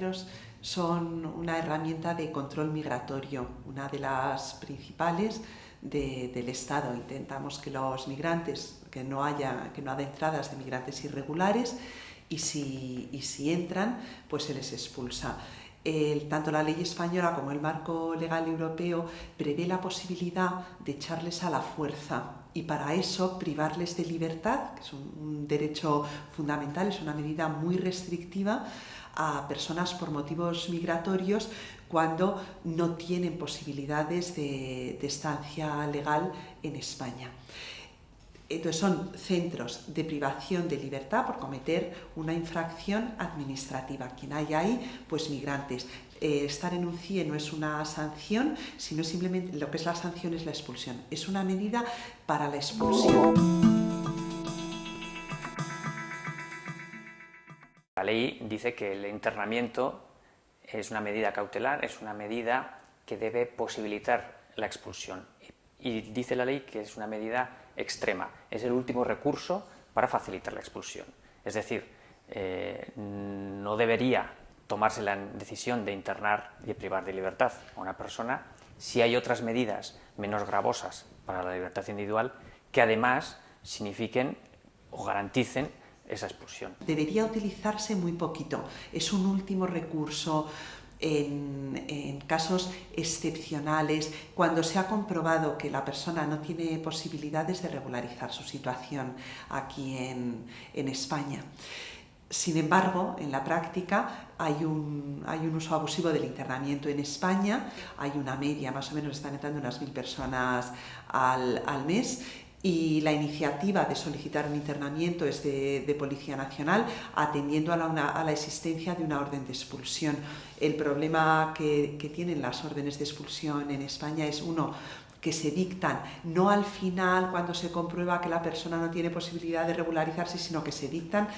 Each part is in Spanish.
de son una herramienta de control migratorio, una de las principales del Estado. Intentamos que los migrantes, que no haya, que no haya entradas de migrantes irregulares y si, y si entran, pues se les expulsa. El, tanto la ley española como el marco legal europeo prevé la posibilidad de echarles a la fuerza y para eso privarles de libertad, que es un, un derecho fundamental, es una medida muy restrictiva a personas por motivos migratorios cuando no tienen posibilidades de, de estancia legal en España. Entonces son centros de privación de libertad por cometer una infracción administrativa. Quien hay ahí, pues migrantes. Eh, estar en un CIE no es una sanción, sino simplemente lo que es la sanción es la expulsión. Es una medida para la expulsión. La ley dice que el internamiento es una medida cautelar, es una medida que debe posibilitar la expulsión. Y dice la ley que es una medida extrema, es el último recurso para facilitar la expulsión. Es decir, eh, no debería tomarse la decisión de internar y privar de libertad a una persona si hay otras medidas menos gravosas para la libertad individual que además signifiquen o garanticen esa expulsión. Debería utilizarse muy poquito, es un último recurso, en, casos excepcionales, cuando se ha comprobado que la persona no tiene posibilidades de regularizar su situación aquí en, España. Sin embargo, en la práctica hay un, uso abusivo del internamiento en España, hay una media, más o menos están entrando unas mil personas al mes y la iniciativa de solicitar un internamiento es de, Policía Nacional atendiendo a la, una, a la, existencia de una orden de expulsión. El problema que tienen las órdenes de expulsión en España es uno, que se dictan no al final cuando se comprueba que la persona no tiene posibilidad de regularizarse, sino que se dictan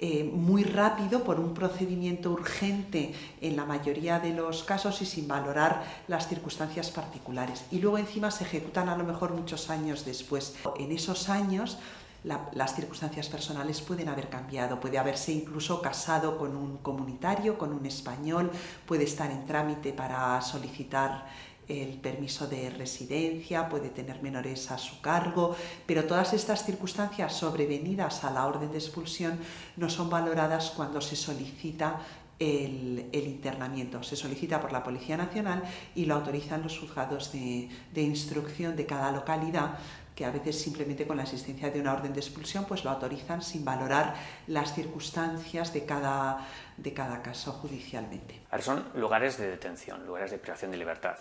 eh, muy rápido por un procedimiento urgente en la mayoría de los casos y sin valorar las circunstancias particulares. Y luego encima se ejecutan a lo mejor muchos años después. En esos años la, las circunstancias personales pueden haber cambiado, puede haberse incluso casado con un comunitario, con un español, puede estar en trámite para solicitar el permiso de residencia, puede tener menores a su cargo, pero todas estas circunstancias sobrevenidas a la orden de expulsión no son valoradas cuando se solicita el, internamiento. Se solicita por la Policía Nacional y lo autorizan los juzgados de, de, instrucción de cada localidad que a veces simplemente con la existencia de una orden de expulsión pues lo autorizan sin valorar las circunstancias de cada, de cada caso judicialmente. Son lugares de detención, lugares de privación de libertad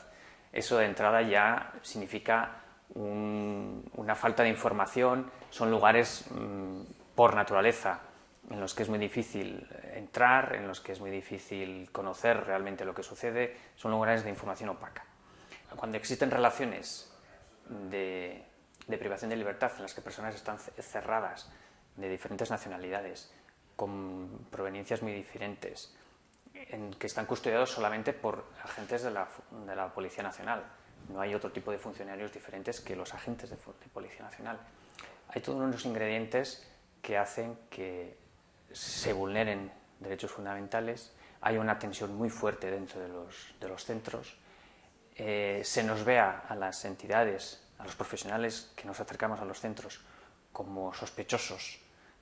eso de entrada ya significa un, una falta de información, son lugares mmm, por naturaleza en los que es muy difícil entrar, en los que es muy difícil conocer realmente lo que sucede, son lugares de información opaca. Cuando existen relaciones de, de privación de libertad en las que personas están cerradas de diferentes nacionalidades, con proveniencias muy diferentes, en, que están custodiados solamente por agentes de la, de la, Policía Nacional. No hay otro tipo de funcionarios diferentes que los agentes de, Policía Nacional. Hay todos unos ingredientes que hacen que se vulneren derechos fundamentales, hay una tensión muy fuerte dentro de los, de los centros, eh, se nos vea a las entidades, a los profesionales que nos acercamos a los centros como sospechosos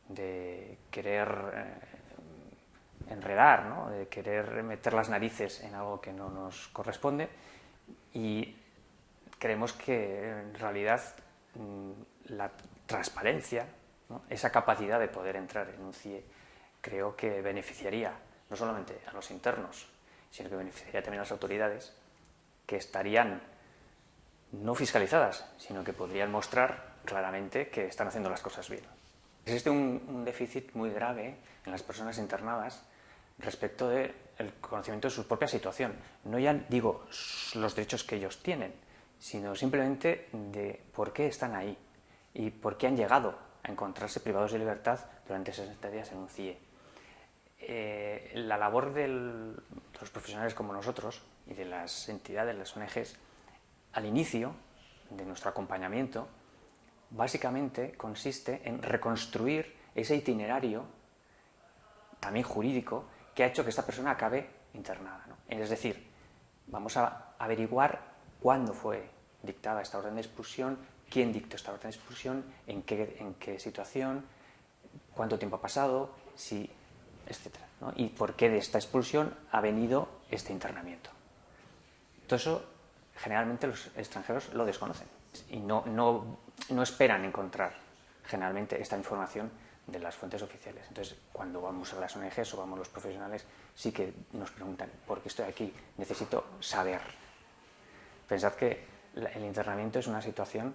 de querer eh, enredar, ¿no? de querer meter las narices en algo que no nos corresponde y creemos que en realidad mm, la transparencia, ¿no? esa capacidad de poder entrar en un CIE, creo que beneficiaría no solamente a los internos, sino que beneficiaría también a las autoridades que estarían no fiscalizadas, sino que podrían mostrar claramente que están haciendo las cosas bien. Existe un, un déficit muy grave en las personas internadas respecto del conocimiento de su propia situación. No ya digo los derechos que ellos tienen, sino simplemente de por qué están ahí y por qué han llegado a encontrarse privados de libertad durante 60 días en un CIE. Eh, la labor de los profesionales como nosotros y de las entidades, las ONGs, al inicio de nuestro acompañamiento, básicamente consiste en reconstruir ese itinerario, también jurídico, que ha hecho que esta persona acabe internada. Es decir, vamos a averiguar cuándo fue dictada esta orden de expulsión, quién dictó esta orden de expulsión, en qué, en qué situación, cuánto tiempo ha pasado, si, etc. Y por qué de esta expulsión ha venido este internamiento. Todo eso generalmente los extranjeros lo desconocen y no, no, no esperan encontrar generalmente esta información de las fuentes oficiales. Entonces, cuando vamos a las ONGs o vamos los profesionales, sí que nos preguntan, ¿por qué estoy aquí? Necesito saber. Pensad que el internamiento es una situación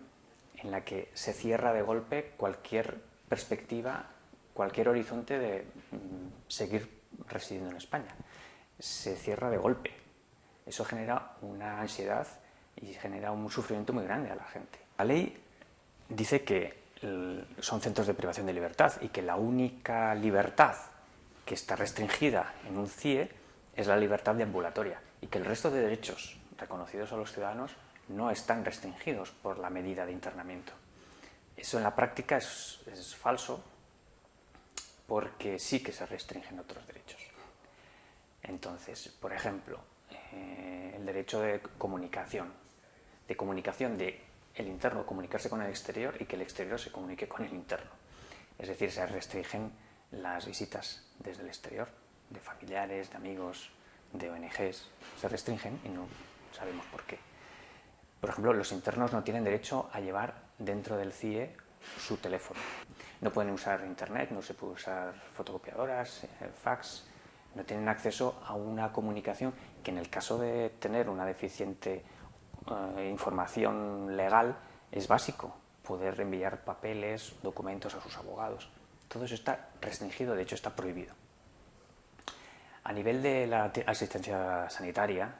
en la que se cierra de golpe cualquier perspectiva, cualquier horizonte de mm, seguir residiendo en España. Se cierra de golpe. Eso genera una ansiedad y genera un sufrimiento muy grande a la gente. La ley dice que son centros de privación de libertad y que la única libertad que está restringida en un CIE es la libertad de ambulatoria y que el resto de derechos reconocidos a los ciudadanos no están restringidos por la medida de internamiento. Eso en la práctica es, falso porque sí que se restringen otros derechos. Entonces, por ejemplo, eh, el derecho de comunicación, de comunicación de el interno comunicarse con el exterior y que el exterior se comunique con el interno. Es decir, se restringen las visitas desde el exterior, de familiares, de amigos, de ONGs, se restringen y no sabemos por qué. Por ejemplo, los internos no tienen derecho a llevar dentro del CIE su teléfono. No pueden usar internet, no se puede usar fotocopiadoras, eh, fax, no tienen acceso a una comunicación que en el caso de tener una deficiente eh, información legal es básico, poder enviar papeles, documentos a sus abogados. Todo eso está restringido, de hecho está prohibido. A nivel de la asistencia sanitaria,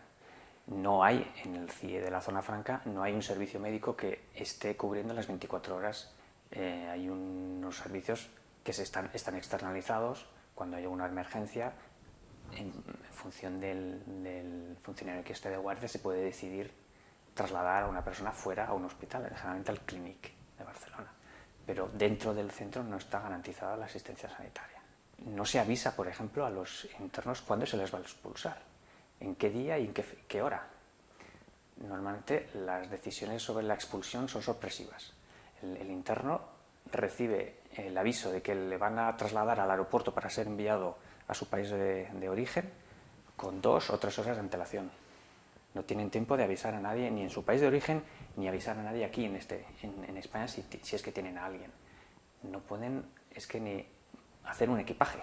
no hay en el CIE de la zona franca, no hay un servicio médico que esté cubriendo las 24 horas. Eh, hay unos servicios que se están, están externalizados cuando hay una emergencia, en función del, del funcionario que esté de guardia se puede decidir trasladar a una persona fuera a un hospital, generalmente al Clinic de Barcelona. Pero dentro del centro no está garantizada la asistencia sanitaria. No se avisa, por ejemplo, a los internos cuándo se les va a expulsar, en qué día y en qué, hora. Normalmente las decisiones sobre la expulsión son sorpresivas. El, interno recibe el aviso de que le van a trasladar al aeropuerto para ser enviado a su país de origen con dos o tres horas de antelación no tienen tiempo de avisar a nadie, ni en su país de origen, ni avisar a nadie aquí en, este, en, España si, es que tienen a alguien. No pueden, es que ni hacer un equipaje.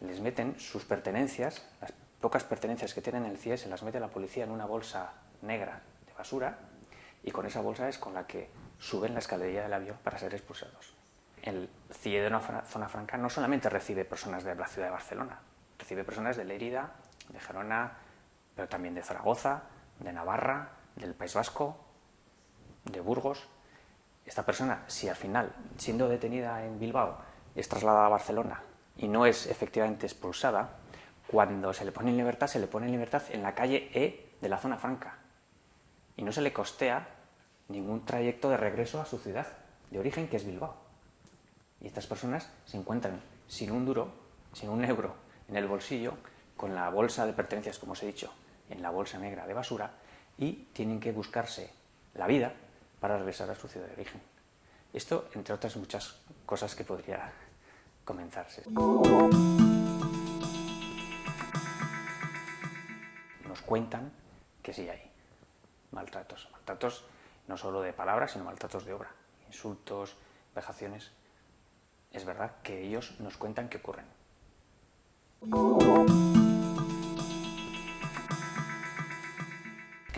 Les meten sus pertenencias, las pocas pertenencias que tienen en el CIE, se las mete la policía en una bolsa negra de basura y con esa bolsa es con la que suben la escalería del avión para ser expulsados. El CIE de una zona franca no solamente recibe personas de la ciudad de Barcelona, recibe personas de Lérida, de Gerona, pero también de Zaragoza, de Navarra, del País Vasco, de Burgos. Esta persona, si al final, siendo detenida en Bilbao, es trasladada a Barcelona y no es efectivamente expulsada, cuando se le pone en libertad, se le pone en libertad en la calle E de la zona franca y no se le costea ningún trayecto de regreso a su ciudad de origen, que es Bilbao. Y estas personas se encuentran sin un duro, sin un euro en el bolsillo, con la bolsa de pertenencias, como os he dicho, en la bolsa negra de basura y tienen que buscarse la vida para regresar a su ciudad de origen. Esto, entre otras muchas cosas que podría comenzarse. Nos cuentan que sí hay maltratos. Maltratos no solo de palabras, sino maltratos de obra. Insultos, vejaciones. Es verdad que ellos nos cuentan que ocurren.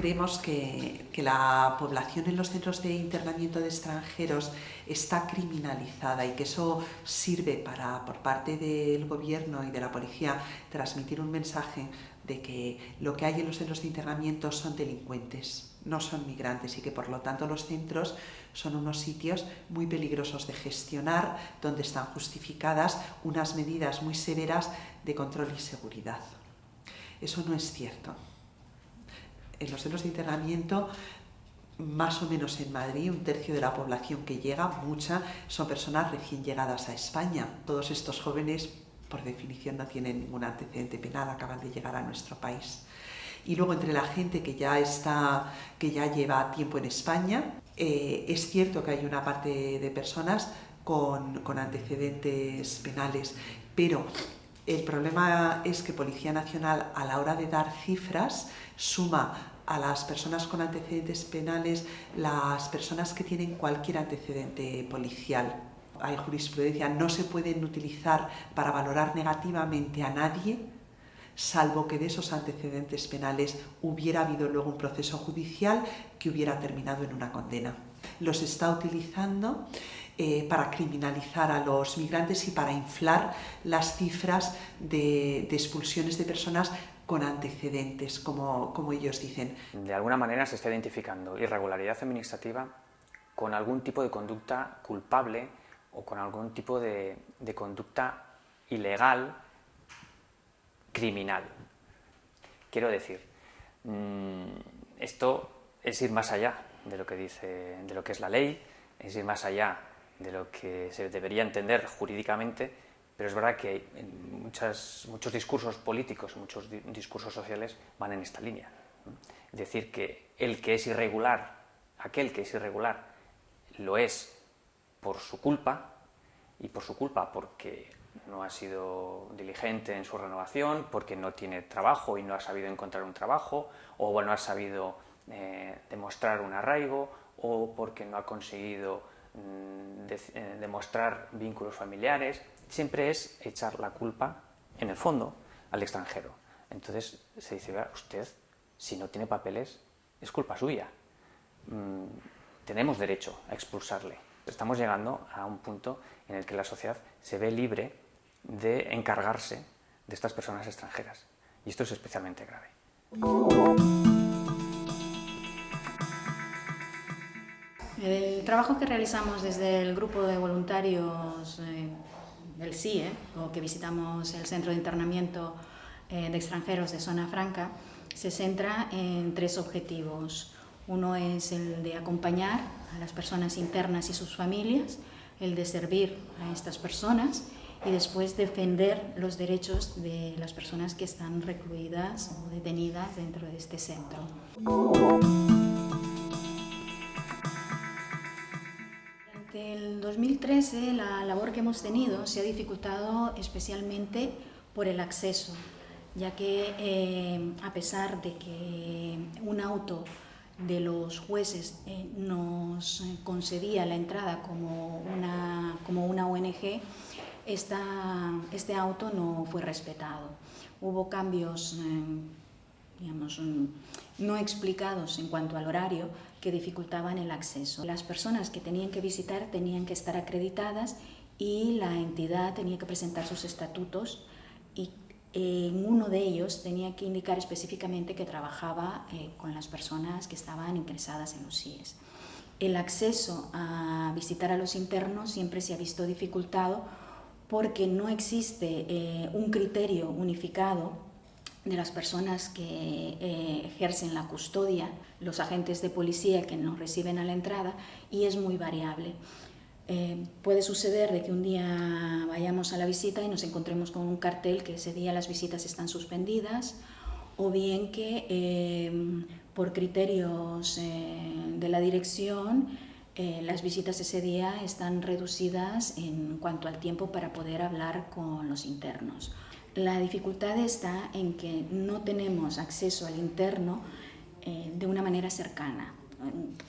Creemos que, la población en los centros de internamiento de extranjeros está criminalizada y que eso sirve para, por parte del gobierno y de la policía, transmitir un mensaje de que lo que hay en los centros de internamiento son delincuentes, no son migrantes y que por lo tanto los centros son unos sitios muy peligrosos de gestionar, donde están justificadas unas medidas muy severas de control y seguridad. Eso no es cierto en los centros de internamiento, más o menos en Madrid, un tercio de la población que llega, mucha, son personas recién llegadas a España. Todos estos jóvenes por definición no tienen ningún antecedente penal, acaban de llegar a nuestro país. Y luego entre la gente que ya está, que ya lleva tiempo en España, eh, es cierto que hay una parte de personas con, con antecedentes penales, pero el problema es que Policía Nacional a la hora de dar cifras suma a las personas con antecedentes penales las personas que tienen cualquier antecedente policial. Hay jurisprudencia, no se pueden utilizar para valorar negativamente a nadie salvo que de esos antecedentes penales hubiera habido luego un proceso judicial que hubiera terminado en una condena. Los está utilizando eh, para criminalizar a los migrantes y para inflar las cifras de, expulsiones de personas con antecedentes, como, ellos dicen. De alguna manera se está identificando irregularidad administrativa con algún tipo de conducta culpable o con algún tipo de, de conducta ilegal criminal. Quiero decir, mm, esto es ir más allá de lo que dice, de lo que es la ley, es ir más allá de lo que se debería entender jurídicamente, pero es verdad que muchas, muchos discursos políticos, muchos discursos sociales van en esta línea. Es decir, que el que es irregular, aquel que es irregular, lo es por su culpa, y por su culpa porque no ha sido diligente en su renovación, porque no tiene trabajo y no ha sabido encontrar un trabajo, o no ha sabido eh, demostrar un arraigo, o porque no ha conseguido mm, eh, demostrar vínculos familiares. Siempre es echar la culpa, en el fondo, al extranjero. Entonces se dice, usted, si no tiene papeles, es culpa suya. Mm, tenemos derecho a expulsarle. Estamos llegando a un punto en el que la sociedad se ve libre de encargarse de estas personas extranjeras. Y esto es especialmente grave. El trabajo que realizamos desde el grupo de voluntarios eh, del CIE, o que visitamos el centro de internamiento eh, de extranjeros de Zona Franca, se centra en tres objetivos. Uno es el de acompañar a las personas internas y sus familias, el de servir a estas personas y después defender los derechos de las personas que están recluidas o detenidas dentro de este centro. 2013 la labor que hemos tenido se ha dificultado especialmente por el acceso, ya que eh, a pesar de que un auto de los jueces eh, nos concedía la entrada como una, como una ONG, esta, este auto no fue respetado. Hubo cambios eh, digamos, no explicados en cuanto al horario que dificultaban el acceso. Las personas que tenían que visitar tenían que estar acreditadas y la entidad tenía que presentar sus estatutos y en uno de ellos tenía que indicar específicamente que trabajaba eh, con las personas que estaban ingresadas en los CIES. El acceso a visitar a los internos siempre se ha visto dificultado porque no existe eh, un criterio unificado de las personas que eh, ejercen la custodia, los agentes de policía que nos reciben a la entrada, y es muy variable. Eh, puede suceder de que un día vayamos a la visita y nos encontremos con un cartel que ese día las visitas están suspendidas, o bien que por criterios de la dirección eh, las visitas ese día están reducidas en cuanto al tiempo para poder hablar con los internos. La dificultad está en que no tenemos acceso al interno eh, de una manera cercana.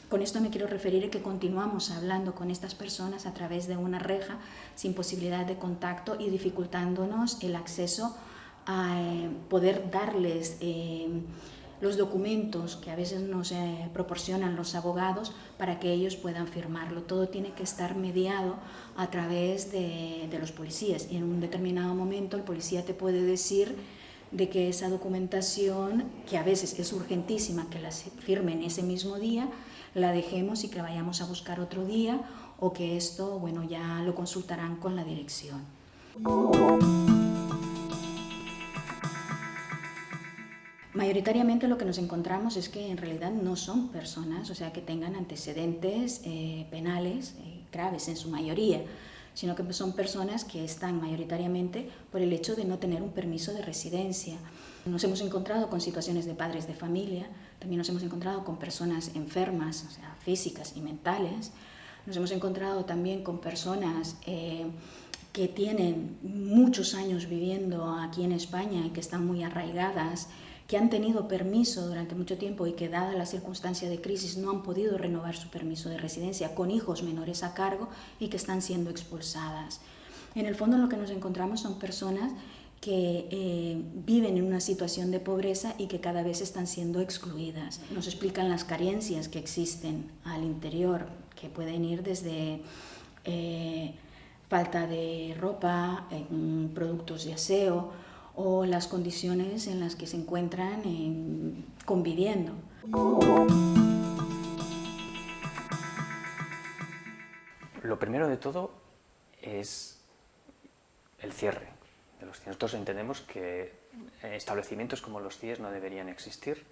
Con esto me quiero referir a que continuamos hablando con estas personas a través de una reja sin posibilidad de contacto y dificultándonos el acceso a eh, poder darles los documentos que a veces nos eh, proporcionan los abogados para que ellos puedan firmarlo. Todo tiene que estar mediado a través de, los policías y en un determinado momento el policía te puede decir de que esa documentación, que a veces es urgentísima que la firmen ese mismo día, la dejemos y que la vayamos a buscar otro día o que esto, bueno, ya lo consultarán con la dirección. Mayoritariamente lo que nos encontramos es que en realidad no son personas, o sea, que tengan antecedentes eh, penales eh, graves en su mayoría. sino que son personas que están mayoritariamente por el hecho de no tener un permiso de residencia. Nos hemos encontrado con situaciones de padres de familia, también nos hemos encontrado con personas enfermas, o sea, físicas y mentales, nos hemos encontrado también con personas eh, que tienen muchos años viviendo aquí en España y que están muy arraigadas, que han tenido permiso durante mucho tiempo y que dada la circunstancia de crisis no han podido renovar su permiso de residencia con hijos menores a cargo y que están siendo expulsadas. En el fondo lo que nos encontramos son personas que eh, viven en una situación de pobreza y que cada vez están siendo excluidas. Nos explican las carencias que existen al interior, que pueden ir desde eh, falta de ropa, productos de aseo, o las condiciones en las que se encuentran conviviendo. Lo primero de todo es el cierre de los CIES. Nosotros entendemos que establecimientos como los CIES no deberían existir.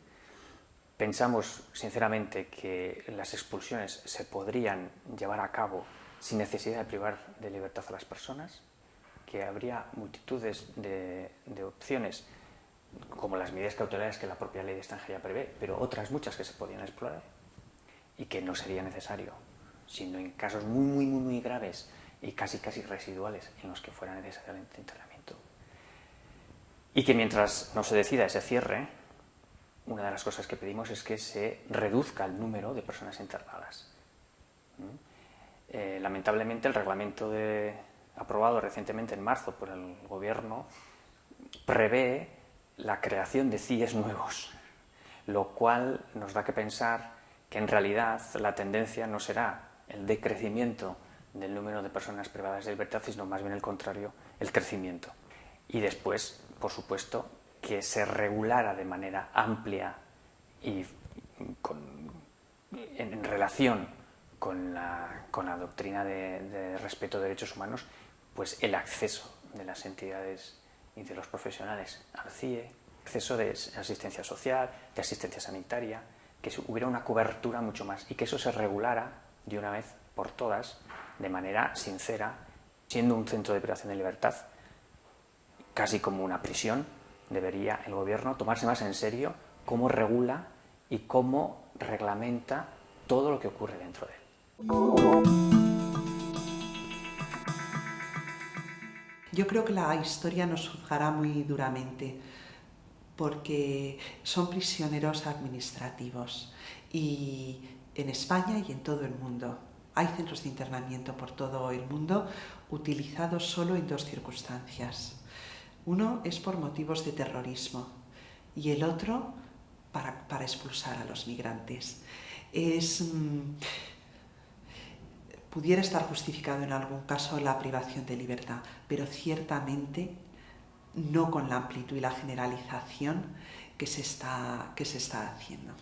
Pensamos sinceramente que las expulsiones se podrían llevar a cabo sin necesidad de privar de libertad a las personas que habría multitudes de, opciones, como las medidas cautelares que la propia ley de extranjería prevé, pero otras muchas que se podían explorar y que no sería necesario, sino en casos muy, muy, muy, muy graves y casi, casi residuales en los que fuera necesario el internamiento. Y que mientras no se decida ese cierre, una de las cosas que pedimos es que se reduzca el número de personas internadas. ¿Mm? Eh, lamentablemente el reglamento de, aprobado recientemente en marzo por el Gobierno, prevé la creación de CIES nuevos, lo cual nos da que pensar que en realidad la tendencia no será el decrecimiento del número de personas privadas de libertad, sino más bien el contrario, el crecimiento. Y después, por supuesto, que se regulara de manera amplia y en, relación con la, doctrina de respeto de derechos humanos pues el acceso de las entidades y de los profesionales al CIE, acceso de asistencia social, de asistencia sanitaria, que hubiera una cobertura mucho más y que eso se regulara de una vez por todas, de manera sincera, siendo un centro de privación de libertad, casi como una prisión, debería el gobierno tomarse más en serio cómo regula y cómo reglamenta todo lo que ocurre dentro de él. Yo creo que la historia nos juzgará muy duramente porque son prisioneros administrativos y en España y en todo el mundo. Hay centros de internamiento por todo el mundo utilizados solo en dos circunstancias. Uno es por motivos de terrorismo y el otro para, expulsar a los migrantes. Es, mm, pudiera estar justificado en algún caso la privación de libertad, pero ciertamente no con la amplitud y la generalización que se está, que se está haciendo.